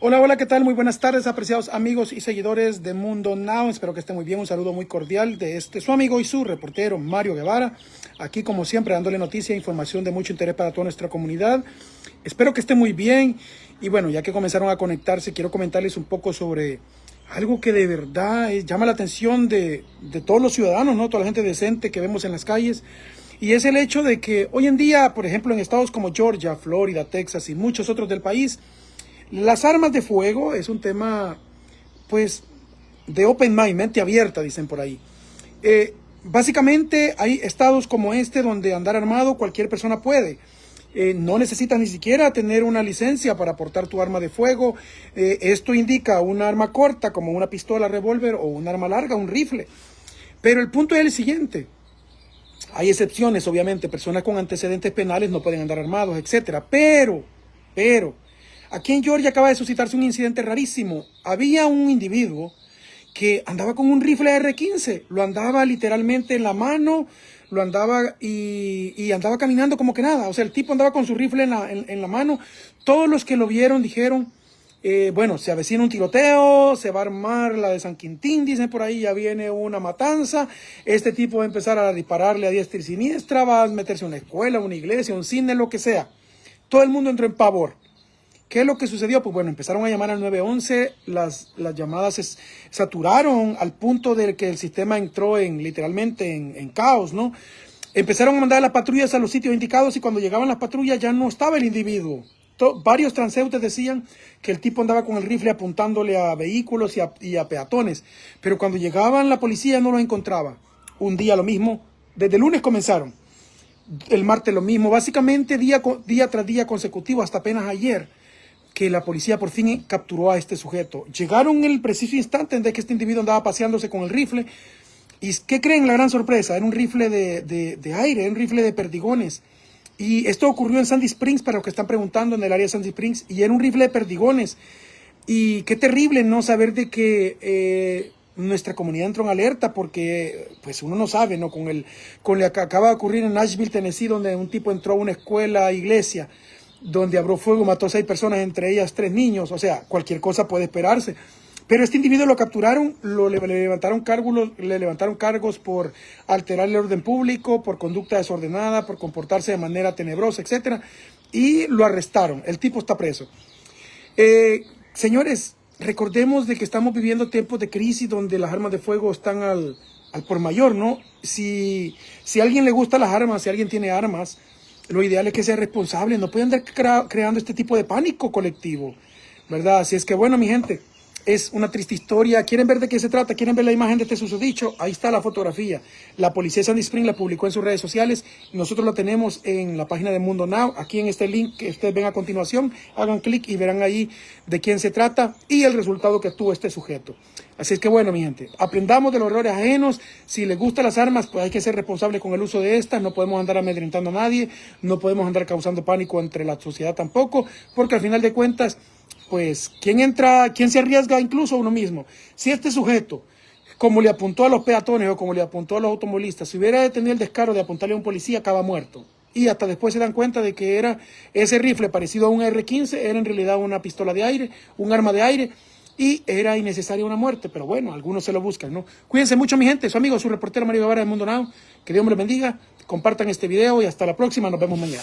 Hola, hola, ¿qué tal? Muy buenas tardes, apreciados amigos y seguidores de Mundo Now. Espero que estén muy bien. Un saludo muy cordial de este su amigo y su reportero Mario Guevara. Aquí, como siempre, dándole noticia e información de mucho interés para toda nuestra comunidad. Espero que estén muy bien. Y bueno, ya que comenzaron a conectarse, quiero comentarles un poco sobre algo que de verdad llama la atención de, de todos los ciudadanos, ¿no? Toda la gente decente que vemos en las calles. Y es el hecho de que hoy en día, por ejemplo, en estados como Georgia, Florida, Texas y muchos otros del país, las armas de fuego es un tema, pues, de open mind, mente abierta, dicen por ahí. Eh, básicamente hay estados como este donde andar armado cualquier persona puede. Eh, no necesitas ni siquiera tener una licencia para portar tu arma de fuego. Eh, esto indica un arma corta como una pistola, revólver o un arma larga, un rifle. Pero el punto es el siguiente. Hay excepciones, obviamente. Personas con antecedentes penales no pueden andar armados, etcétera. Pero, pero, Aquí en Georgia acaba de suscitarse un incidente rarísimo. Había un individuo que andaba con un rifle R-15, lo andaba literalmente en la mano, lo andaba y, andaba caminando como que nada. O sea, el tipo andaba con su rifle en la, mano. Todos los que lo vieron dijeron, eh, bueno, se avecina un tiroteo, se va a armar la de San Quintín, dicen por ahí, ya viene una matanza. Este tipo va a empezar a dispararle a diestra y siniestra, va a meterse a una escuela, una iglesia, un cine, lo que sea. Todo el mundo entró en pavor. ¿Qué es lo que sucedió? Pues bueno, empezaron a llamar al 911, las, las llamadas se saturaron al punto de que el sistema entró en literalmente en, caos, ¿no? Empezaron a mandar las patrullas a los sitios indicados y cuando llegaban las patrullas ya no estaba el individuo. varios transeúntes decían que el tipo andaba con el rifle apuntándole a vehículos y a, peatones, pero cuando llegaban la policía no lo encontraba. Un día lo mismo, desde el lunes comenzaron, el martes lo mismo, básicamente día tras día consecutivo hasta apenas ayer que la policía por fin capturó a este sujeto. Llegaron en el preciso instante en que este individuo andaba paseándose con el rifle. ¿Y qué creen la gran sorpresa? Era un rifle de, de, aire, era un rifle de perdigones. Y esto ocurrió en Sandy Springs, para los que están preguntando en el área de Sandy Springs, y era un rifle de perdigones. Y qué terrible no saber de que eh, nuestra comunidad entró en alerta, porque pues uno no sabe, ¿no? Con, el, con lo que acaba de ocurrir en Nashville, Tennessee, donde un tipo entró a una escuela, iglesia, donde abrió fuego, mató a seis personas, entre ellas tres niños. O sea, cualquier cosa puede esperarse. Pero este individuo lo capturaron, lo, le, levantaron cargos, le levantaron cargos por alterar el orden público, por conducta desordenada, por comportarse de manera tenebrosa, etc. Y lo arrestaron. El tipo está preso. Eh, señores, recordemos de que estamos viviendo tiempos de crisis donde las armas de fuego están al, por mayor, ¿no? Si, si a alguien le gustan las armas, si alguien tiene armas, lo ideal es que sea responsable, no pueden andar creando este tipo de pánico colectivo, ¿verdad? Así es que bueno, mi gente, es una triste historia. ¿Quieren ver de qué se trata? ¿Quieren ver la imagen de este susodicho? Ahí está la fotografía. La policía de Sandy Spring la publicó en sus redes sociales. Nosotros la tenemos en la página de Mundo Now. Aquí en este link que ustedes ven a continuación, hagan clic y verán ahí de quién se trata y el resultado que tuvo este sujeto. Así es que bueno, mi gente, aprendamos de los errores ajenos. Si les gustan las armas, pues hay que ser responsable con el uso de estas. No podemos andar amedrentando a nadie. No podemos andar causando pánico entre la sociedad tampoco. Porque al final de cuentas, pues, ¿quién entra, quién se arriesga incluso a uno mismo? Si este sujeto, como le apuntó a los peatones o como le apuntó a los automovilistas, si hubiera tenido el descaro de apuntarle a un policía, acaba muerto. Y hasta después se dan cuenta de que era ese rifle parecido a un R-15, era en realidad una pistola de aire, un arma de aire, y era innecesaria una muerte, pero bueno, algunos se lo buscan, ¿no? Cuídense mucho, mi gente, su amigo, su reportero Mario Guevara de Mundo Now, que Dios me lo bendiga, compartan este video y hasta la próxima, nos vemos mañana.